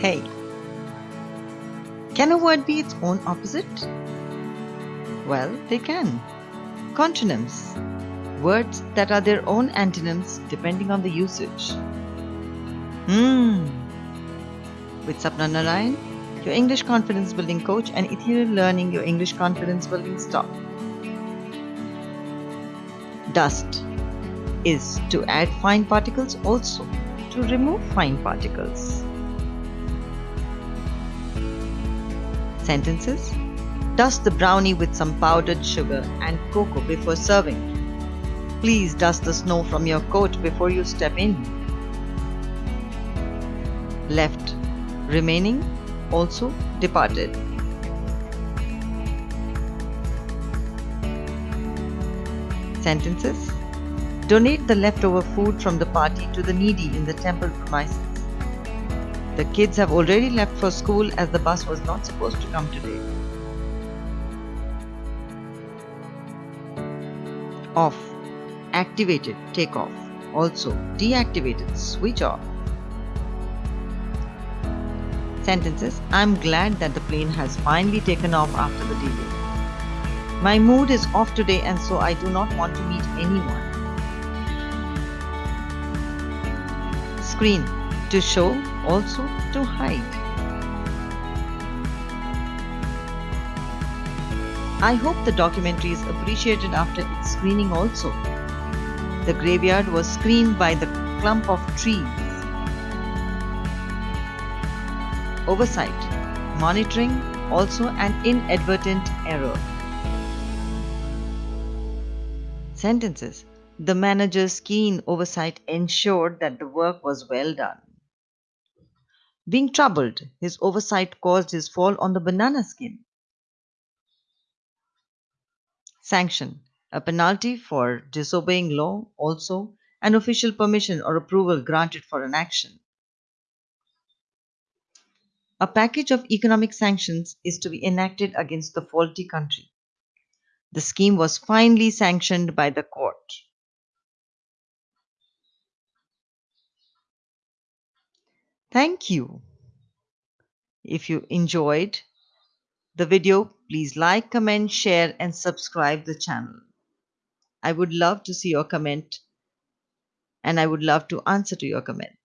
Hey. Can a word be its own opposite? Well, they can. Contronyms. Words that are their own antonyms depending on the usage. Hmm. With Sapna Narayan, your English confidence building coach and Ethereal Learning, your English confidence building stop. Dust is to add fine particles also to remove fine particles. Sentences Dust the brownie with some powdered sugar and cocoa before serving. Please dust the snow from your coat before you step in. Left remaining also departed. Sentences Donate the leftover food from the party to the needy in the temple premises. The kids have already left for school as the bus was not supposed to come today. Off. Activated. Take off. Also, deactivated. Switch off. Sentences I'm glad that the plane has finally taken off after the delay. My mood is off today and so I do not want to meet anyone. Screen to show, also to hide. I hope the documentary is appreciated after its screening also. The graveyard was screened by the clump of trees. Oversight, monitoring, also an inadvertent error. Sentences The manager's keen oversight ensured that the work was well done. Being troubled, his oversight caused his fall on the banana skin. Sanction A penalty for disobeying law, also an official permission or approval granted for an action. A package of economic sanctions is to be enacted against the faulty country. The scheme was finally sanctioned by the court. Thank you. If you enjoyed the video, please like, comment, share and subscribe the channel. I would love to see your comment and I would love to answer to your comment.